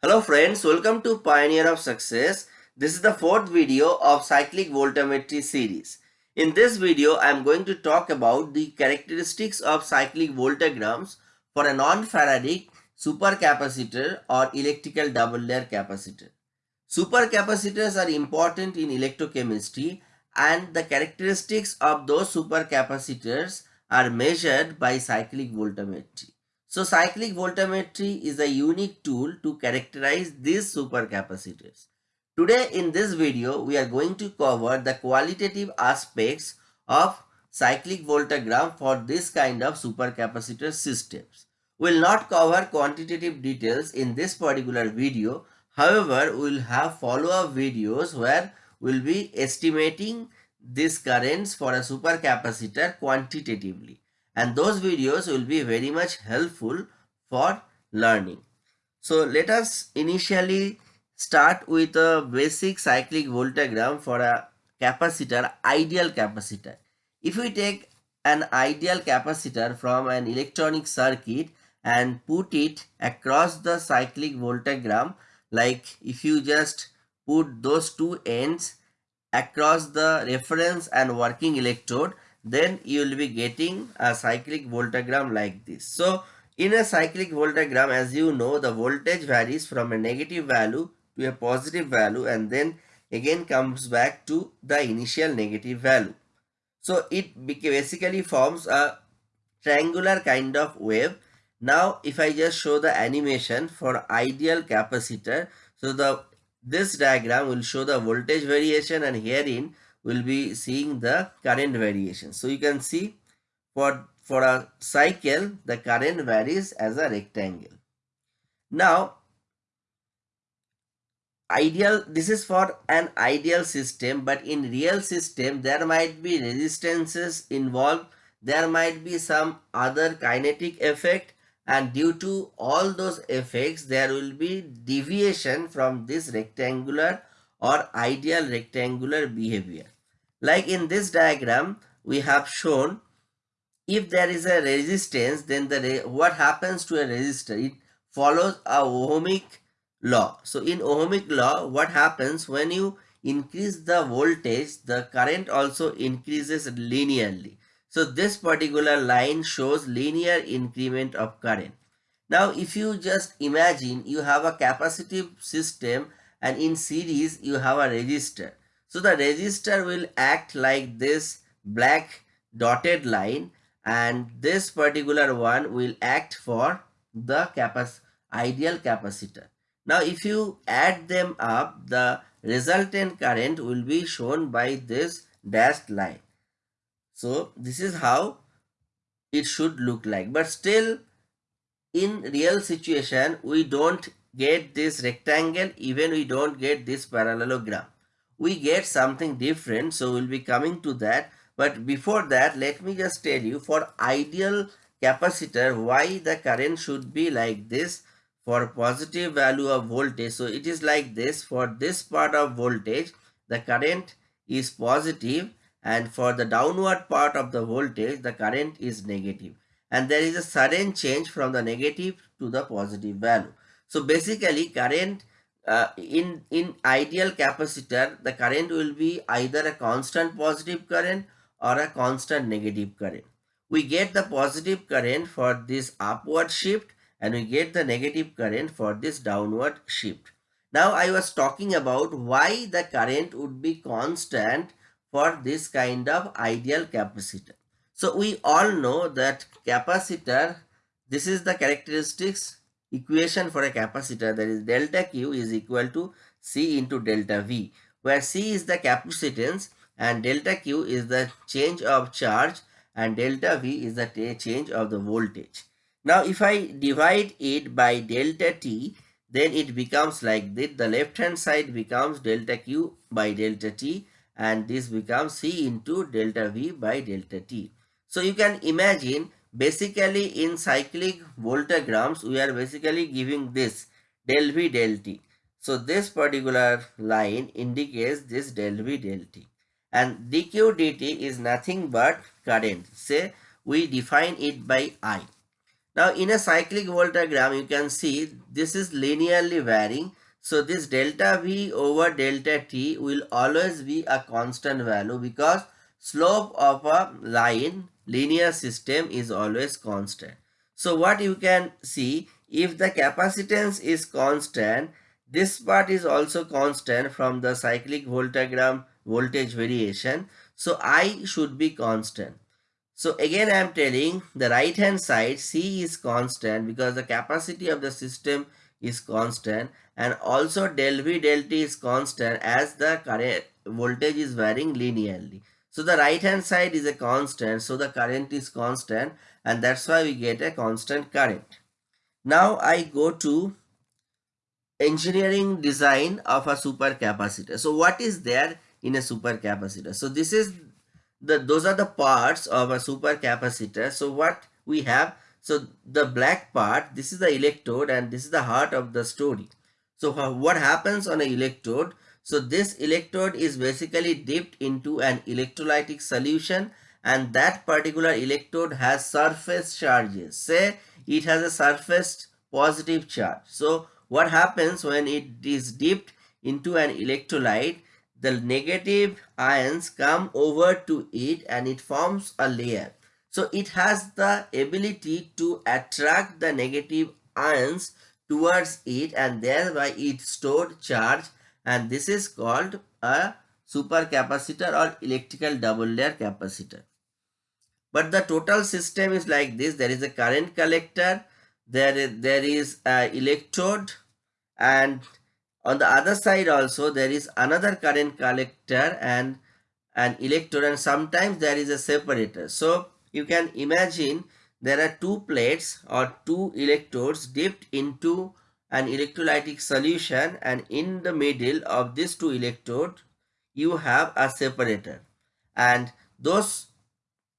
Hello friends, welcome to Pioneer of Success. This is the fourth video of cyclic voltammetry series. In this video, I am going to talk about the characteristics of cyclic voltammograms for a non-Faradic supercapacitor or electrical double layer capacitor. Supercapacitors are important in electrochemistry and the characteristics of those supercapacitors are measured by cyclic voltammetry. So cyclic voltammetry is a unique tool to characterize these supercapacitors. Today in this video, we are going to cover the qualitative aspects of cyclic voltammogram for this kind of supercapacitor systems. We will not cover quantitative details in this particular video. However, we will have follow-up videos where we will be estimating these currents for a supercapacitor quantitatively and those videos will be very much helpful for learning. So let us initially start with a basic cyclic voltammogram for a capacitor, ideal capacitor. If we take an ideal capacitor from an electronic circuit and put it across the cyclic voltammogram like if you just put those two ends across the reference and working electrode then you will be getting a cyclic voltammogram like this. So in a cyclic voltammogram as you know the voltage varies from a negative value to a positive value and then again comes back to the initial negative value. So it basically forms a triangular kind of wave. Now if I just show the animation for ideal capacitor so the this diagram will show the voltage variation and herein will be seeing the current variation. So you can see for, for a cycle, the current varies as a rectangle. Now, ideal, this is for an ideal system, but in real system, there might be resistances involved. There might be some other kinetic effect and due to all those effects, there will be deviation from this rectangular or ideal rectangular behavior. Like in this diagram, we have shown if there is a resistance, then the what happens to a resistor? It follows a ohmic law. So in ohmic law, what happens when you increase the voltage, the current also increases linearly. So this particular line shows linear increment of current. Now if you just imagine you have a capacitive system and in series you have a resistor. So the resistor will act like this black dotted line and this particular one will act for the capac ideal capacitor. Now if you add them up the resultant current will be shown by this dashed line. So this is how it should look like but still in real situation we don't get this rectangle even we don't get this parallelogram we get something different so we'll be coming to that. But before that let me just tell you for ideal capacitor why the current should be like this? For positive value of voltage. So it is like this. For this part of voltage the current is positive and for the downward part of the voltage the current is negative. And there is a sudden change from the negative to the positive value. So basically current uh, in, in ideal capacitor the current will be either a constant positive current or a constant negative current. We get the positive current for this upward shift and we get the negative current for this downward shift. Now I was talking about why the current would be constant for this kind of ideal capacitor. So we all know that capacitor, this is the characteristics equation for a capacitor that is delta Q is equal to C into delta V where C is the capacitance and delta Q is the change of charge and delta V is the change of the voltage. Now if I divide it by delta T then it becomes like this the left hand side becomes delta Q by delta T and this becomes C into delta V by delta T. So you can imagine basically in cyclic voltammograms we are basically giving this del V del T. So this particular line indicates this del V del T and dq dt is nothing but current say we define it by I. Now in a cyclic voltammogram you can see this is linearly varying. So this delta V over delta T will always be a constant value because slope of a line linear system is always constant. So what you can see if the capacitance is constant this part is also constant from the cyclic voltammogram voltage variation. So I should be constant. So again I am telling the right hand side C is constant because the capacity of the system is constant and also del V del T is constant as the current voltage is varying linearly. So the right hand side is a constant so the current is constant and that's why we get a constant current. Now I go to engineering design of a supercapacitor. So what is there in a supercapacitor? So this is the those are the parts of a supercapacitor so what we have so the black part this is the electrode and this is the heart of the story so what happens on an electrode so this electrode is basically dipped into an electrolytic solution and that particular electrode has surface charges. Say it has a surface positive charge. So what happens when it is dipped into an electrolyte? The negative ions come over to it and it forms a layer. So it has the ability to attract the negative ions towards it and thereby it stored charge and this is called a supercapacitor or electrical double layer capacitor. But the total system is like this. There is a current collector, there there is a electrode and on the other side also there is another current collector and an electrode and sometimes there is a separator. So you can imagine there are two plates or two electrodes dipped into an electrolytic solution and in the middle of these two electrodes you have a separator and those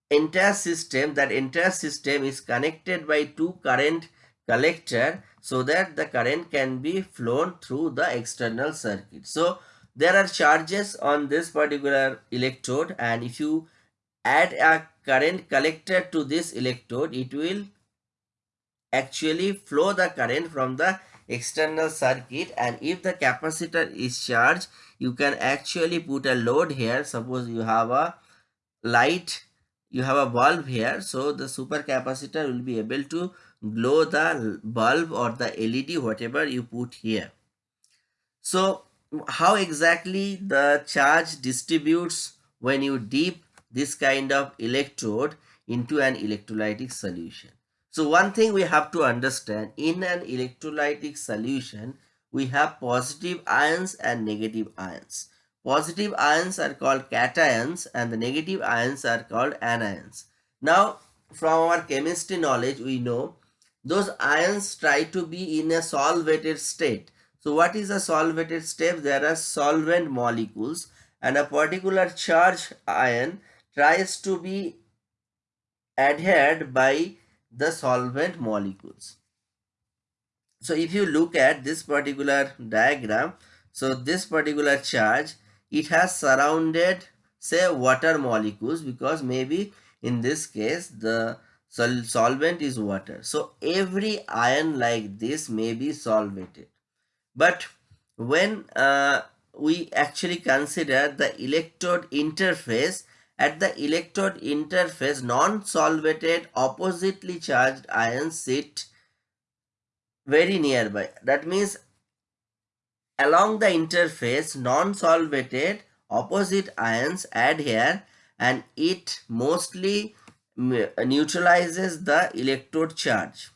entire system that entire system is connected by two current collector so that the current can be flown through the external circuit. So there are charges on this particular electrode and if you add a current collector to this electrode it will actually flow the current from the external circuit and if the capacitor is charged you can actually put a load here suppose you have a light you have a bulb here so the supercapacitor will be able to glow the bulb or the LED whatever you put here. So how exactly the charge distributes when you dip this kind of electrode into an electrolytic solution. So one thing we have to understand in an electrolytic solution we have positive ions and negative ions. Positive ions are called cations and the negative ions are called anions. Now from our chemistry knowledge we know those ions try to be in a solvated state. So what is a solvated state? There are solvent molecules and a particular charge ion tries to be adhered by the solvent molecules. So if you look at this particular diagram, so this particular charge, it has surrounded say water molecules because maybe in this case the Sol solvent is water. So every ion like this may be solvated. But when uh, we actually consider the electrode interface, at the electrode interface, non-solvated oppositely charged ions sit very nearby. That means along the interface, non-solvated opposite ions adhere and it mostly neutralizes the electrode charge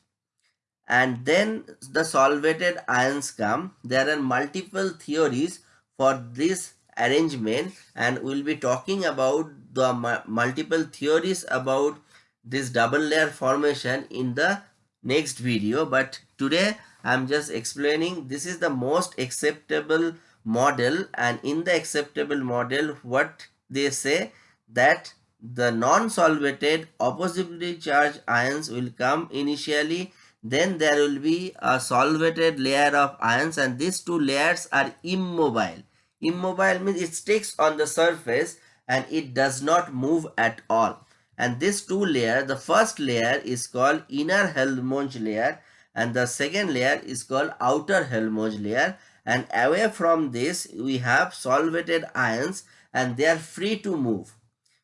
and then the solvated ions come there are multiple theories for this arrangement and we'll be talking about the multiple theories about this double layer formation in the next video. But today i'm just explaining this is the most acceptable model and in the acceptable model what they say that the non-solvated oppositely charged ions will come initially then there will be a solvated layer of ions and these two layers are immobile immobile means it sticks on the surface and it does not move at all. And this two layer the first layer is called inner Helmholtz layer and the second layer is called outer Helmholtz layer. And away from this we have solvated ions and they are free to move.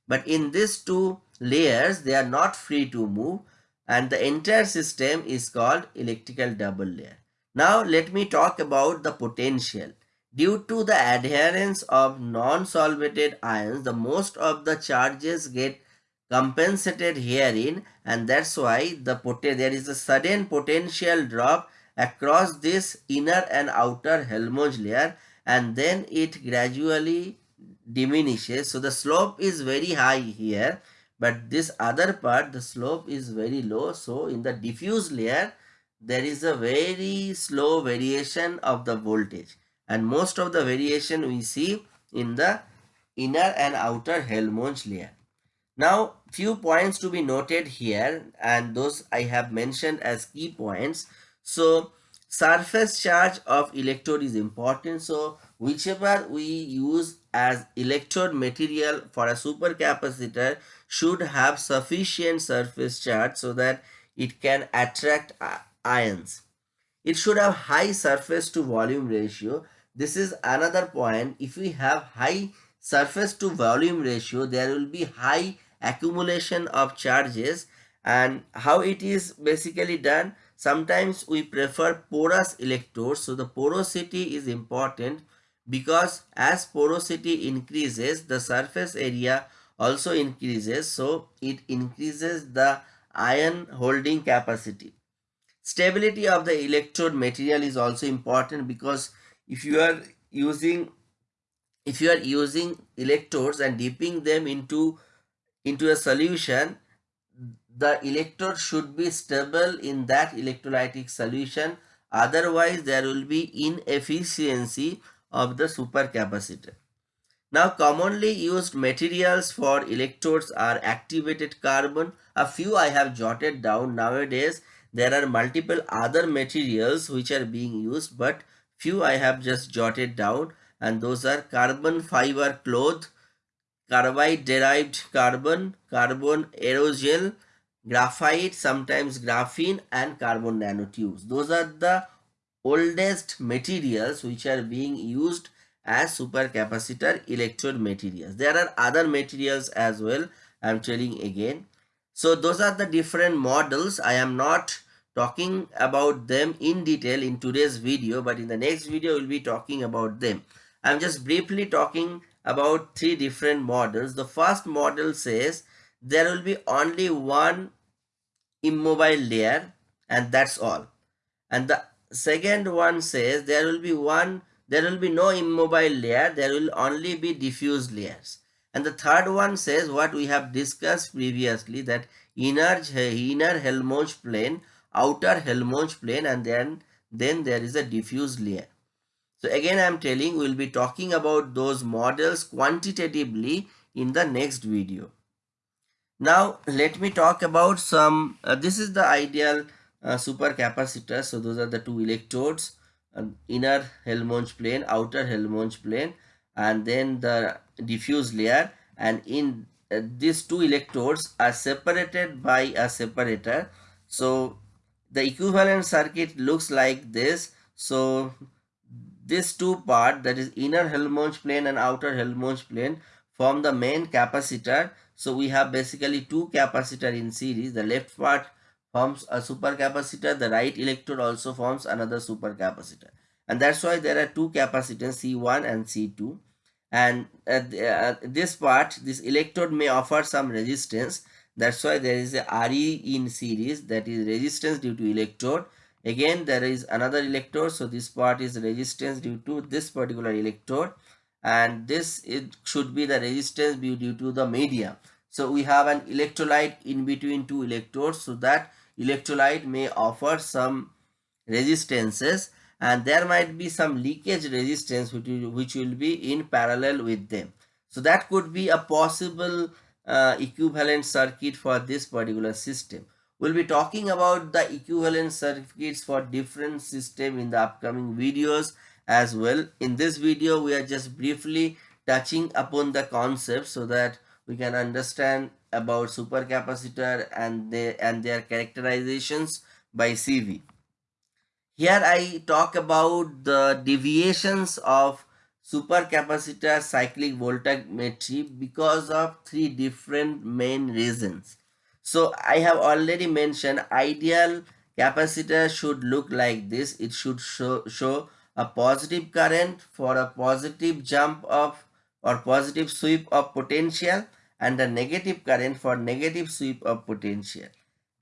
But in these two layers they are not free to move and the entire system is called electrical double layer. Now let me talk about the potential due to the adherence of non-solvated ions the most of the charges get compensated herein and that's why the there is a sudden potential drop across this inner and outer Helmholtz layer and then it gradually diminishes. So the slope is very high here but this other part the slope is very low. So in the diffuse layer there is a very slow variation of the voltage and most of the variation we see in the inner and outer Helmholtz layer. Now, few points to be noted here and those I have mentioned as key points. So, surface charge of electrode is important. So, whichever we use as electrode material for a supercapacitor should have sufficient surface charge so that it can attract ions. It should have high surface to volume ratio. This is another point. If we have high surface to volume ratio, there will be high accumulation of charges. And how it is basically done sometimes we prefer porous electrodes. So the porosity is important because as porosity increases the surface area also increases. So it increases the ion holding capacity. Stability of the electrode material is also important because if you are using if you are using electrodes and dipping them into into a solution, the electrode should be stable in that electrolytic solution. Otherwise, there will be inefficiency of the supercapacitor. Now, commonly used materials for electrodes are activated carbon. A few I have jotted down nowadays. There are multiple other materials which are being used, but few I have just jotted down and those are carbon fiber cloth, carbide derived carbon, carbon aerogel, graphite, sometimes graphene and carbon nanotubes. Those are the oldest materials which are being used as supercapacitor electrode materials. There are other materials as well. I am telling again. So those are the different models. I am not talking about them in detail in today's video but in the next video we'll be talking about them. I'm just briefly talking about three different models. The first model says there will be only one immobile layer and that's all. And the second one says there will be one, there will be no immobile layer, there will only be diffuse layers. And the third one says what we have discussed previously that inner, inner Helmholtz plane, outer Helmholtz plane and then, then there is a diffuse layer. So again I am telling we will be talking about those models quantitatively in the next video. Now let me talk about some, uh, this is the ideal uh, supercapacitor. So those are the two electrodes, uh, inner Helmholtz plane, outer Helmholtz plane and then the diffuse layer and in uh, these two electrodes are separated by a separator. So the equivalent circuit looks like this. So this two part that is inner Helmholtz plane and outer Helmholtz plane form the main capacitor. So we have basically two capacitor in series. The left part forms a supercapacitor. The right electrode also forms another supercapacitor. And that's why there are two capacitors C1 and C2. And at uh, this part, this electrode may offer some resistance. That's why there is a RE in series that is resistance due to electrode. Again there is another electrode so this part is resistance due to this particular electrode. And this it should be the resistance due to the medium. So we have an electrolyte in between two electrodes so that electrolyte may offer some resistances. And there might be some leakage resistance which will, which will be in parallel with them. So that could be a possible uh, equivalent circuit for this particular system We'll be talking about the equivalent circuits for different system in the upcoming videos as well. In this video, we are just briefly touching upon the concept so that we can understand about supercapacitor and they and their characterizations by CV. Here I talk about the deviations of supercapacitor cyclic voltammetry because of three different main reasons. So I have already mentioned ideal capacitor should look like this. It should show, show a positive current for a positive jump of or positive sweep of potential and a negative current for negative sweep of potential.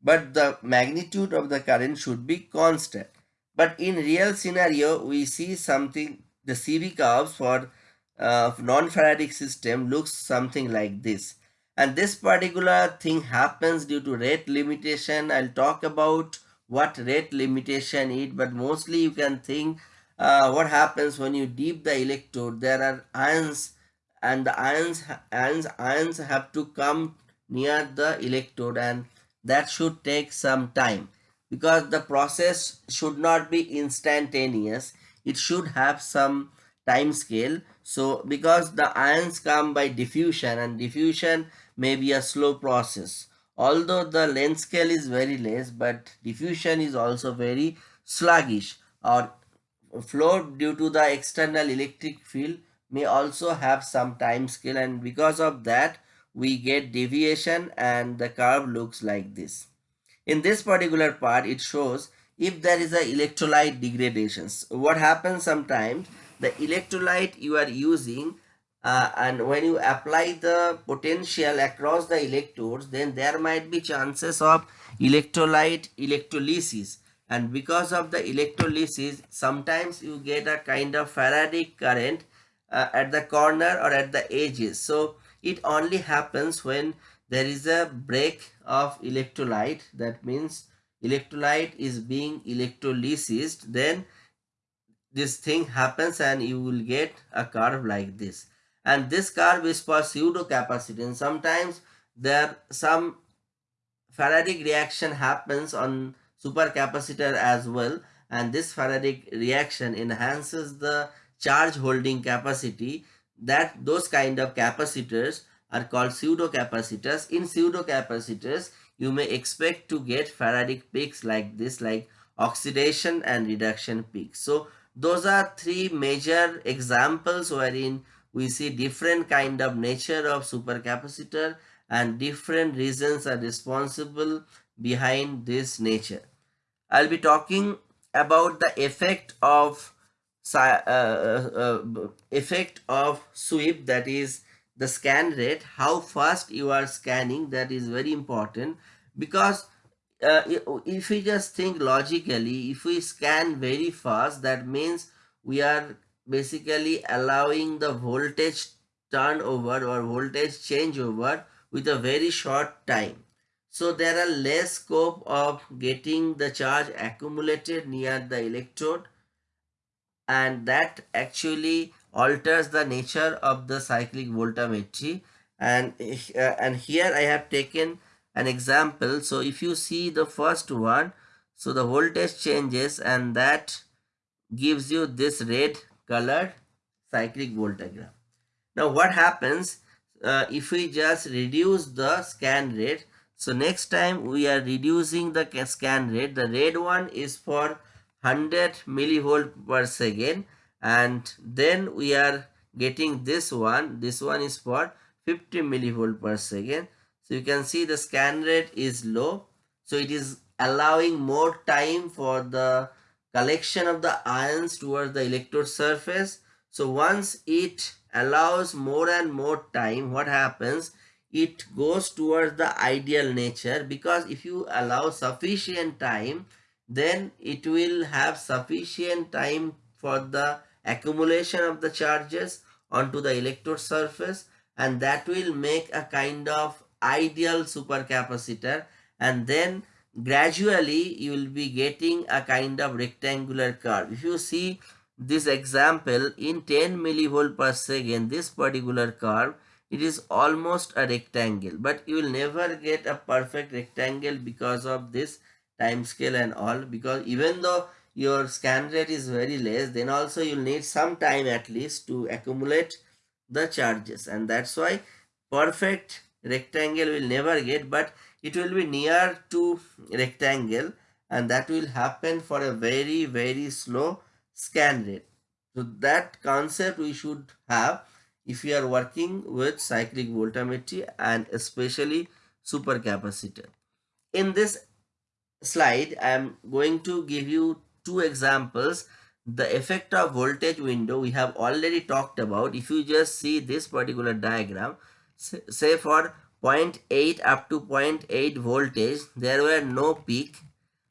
But the magnitude of the current should be constant. But in real scenario, we see something, the CV curves for uh, non-Faradic system looks something like this. And this particular thing happens due to rate limitation. I'll talk about what rate limitation is, but mostly you can think uh, what happens when you deep the electrode. There are ions and the ions, ions, ions have to come near the electrode and that should take some time because the process should not be instantaneous. It should have some time scale. So because the ions come by diffusion and diffusion may be a slow process. Although the length scale is very less but diffusion is also very sluggish or flow due to the external electric field may also have some time scale and because of that we get deviation and the curve looks like this. In this particular part it shows if there is a electrolyte degradations. What happens sometimes the electrolyte you are using uh, and when you apply the potential across the electrodes then there might be chances of electrolyte electrolysis and because of the electrolysis sometimes you get a kind of Faradic current uh, at the corner or at the edges. So it only happens when there is a break of electrolyte that means electrolyte is being electrolysis then this thing happens and you will get a curve like this. And this curve is for pseudo capacitance sometimes there some Faradic reaction happens on supercapacitor as well. And this Faradic reaction enhances the charge holding capacity that those kind of capacitors are called pseudo capacitors. In pseudo capacitors, you may expect to get Faradic peaks like this like oxidation and reduction peaks. So those are three major examples wherein we see different kind of nature of supercapacitor and different reasons are responsible behind this nature. I'll be talking about the effect of uh, uh, uh, effect of sweep that is the scan rate how fast you are scanning that is very important. Because uh, if we just think logically if we scan very fast that means we are basically allowing the voltage turnover or voltage changeover with a very short time. So there are less scope of getting the charge accumulated near the electrode. And that actually alters the nature of the cyclic voltammetry and uh, and here I have taken an example. So if you see the first one so the voltage changes and that gives you this red colored cyclic voltammogram. Now what happens uh, if we just reduce the scan rate? So next time we are reducing the scan rate. The red one is for 100 millivolt per second and then we are getting this one. This one is for 50 millivolt per second. So you can see the scan rate is low. So it is allowing more time for the collection of the ions towards the electrode surface. So once it allows more and more time what happens? It goes towards the ideal nature because if you allow sufficient time then it will have sufficient time for the accumulation of the charges onto the electrode surface and that will make a kind of ideal supercapacitor and then gradually you will be getting a kind of rectangular curve. If you see this example in 10 millivolt per second this particular curve it is almost a rectangle but you will never get a perfect rectangle because of this time scale and all because even though your scan rate is very less then also you'll need some time at least to accumulate the charges and that's why perfect rectangle will never get but it will be near to rectangle and that will happen for a very very slow scan rate. So that concept we should have if you are working with cyclic voltammetry and especially supercapacitor. In this slide I am going to give you two examples the effect of voltage window we have already talked about. If you just see this particular diagram say for 0.8 up to 0.8 voltage there were no peak.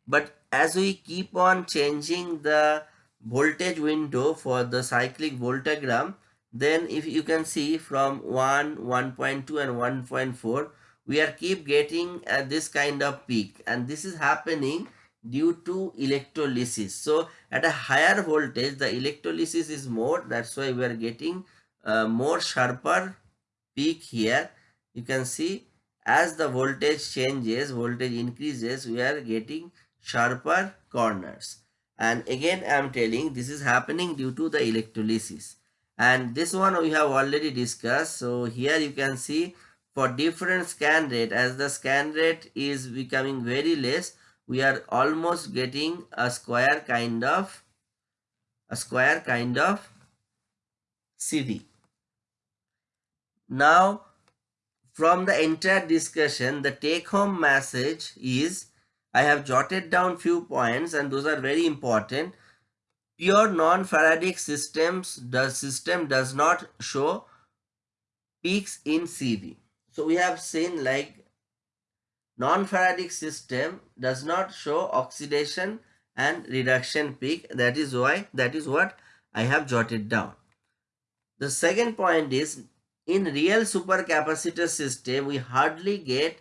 But as we keep on changing the voltage window for the cyclic voltammogram then if you can see from 1 1.2 and 1.4 we are keep getting uh, this kind of peak. And this is happening due to electrolysis. So at a higher voltage the electrolysis is more. That's why we are getting uh, more sharper peak here. You can see as the voltage changes voltage increases we are getting sharper corners. And again i am telling this is happening due to the electrolysis. And this one we have already discussed. So here you can see for different scan rate as the scan rate is becoming very less we are almost getting a square kind of a square kind of CV. Now from the entire discussion the take home message is I have jotted down few points and those are very important. Pure non-Faradic systems the system does not show peaks in CV. So we have seen like non-Faradic system does not show oxidation and reduction peak. That is why, that is what I have jotted down. The second point is in real supercapacitor system, we hardly get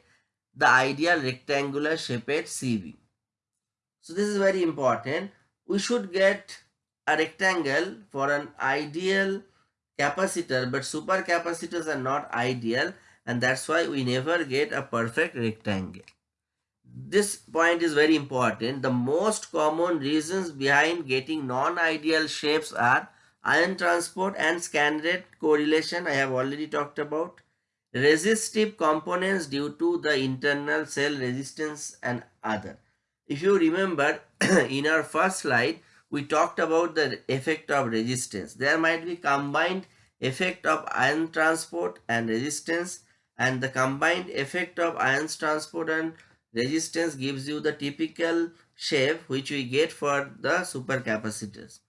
the ideal rectangular shaped CV. So this is very important. We should get a rectangle for an ideal capacitor, but supercapacitors are not ideal and that's why we never get a perfect rectangle. This point is very important. The most common reasons behind getting non-ideal shapes are ion transport and scan rate correlation I have already talked about. Resistive components due to the internal cell resistance and other. If you remember in our first slide we talked about the effect of resistance. There might be combined effect of ion transport and resistance and the combined effect of ions transport and resistance gives you the typical shape which we get for the supercapacitors.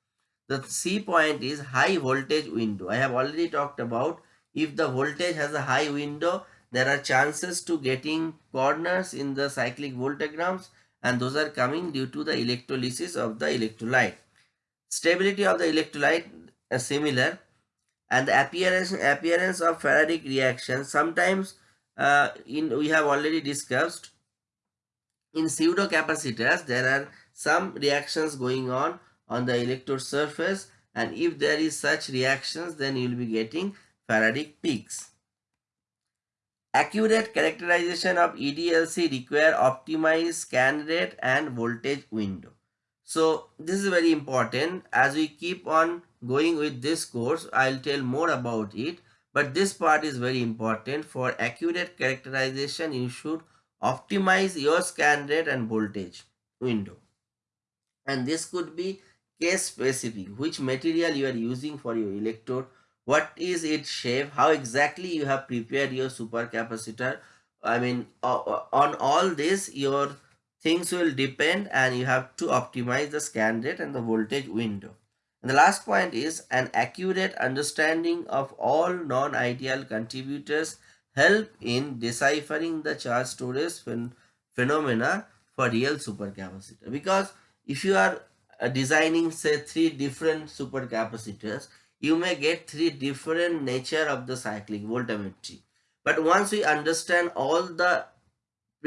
The C point is high voltage window. I have already talked about if the voltage has a high window there are chances to getting corners in the cyclic voltammograms and those are coming due to the electrolysis of the electrolyte. Stability of the electrolyte is similar and the appearance appearance of Faradic reactions sometimes uh, in we have already discussed in pseudo capacitors there are some reactions going on on the electrode surface and if there is such reactions then you will be getting Faradic peaks. Accurate characterization of EDLC require optimized scan rate and voltage window. So this is very important as we keep on going with this course I'll tell more about it but this part is very important. For accurate characterization you should optimize your scan rate and voltage window. And this could be case specific which material you are using for your electrode what is its shape how exactly you have prepared your supercapacitor. I mean on all this your things will depend and you have to optimize the scan rate and the voltage window and the last point is an accurate understanding of all non-ideal contributors help in deciphering the charge storage phen phenomena for real supercapacitor. Because if you are uh, designing say three different supercapacitors, you may get three different nature of the cyclic voltammetry. But once we understand all the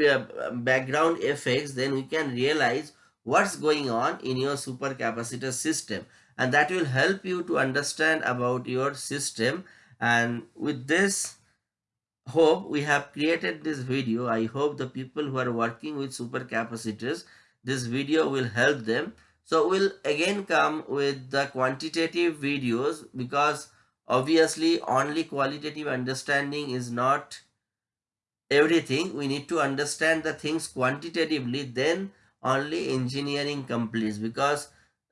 uh, background effects, then we can realize what's going on in your supercapacitor system and that will help you to understand about your system. And with this hope we have created this video. I hope the people who are working with supercapacitors this video will help them. So we'll again come with the quantitative videos because obviously only qualitative understanding is not everything. We need to understand the things quantitatively then only engineering completes. Because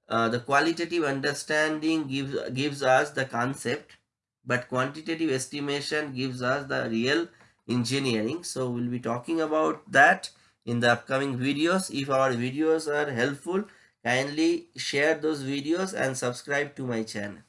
uh, the qualitative understanding gives gives us the concept but quantitative estimation gives us the real engineering. So we'll be talking about that in the upcoming videos. If our videos are helpful kindly share those videos and subscribe to my channel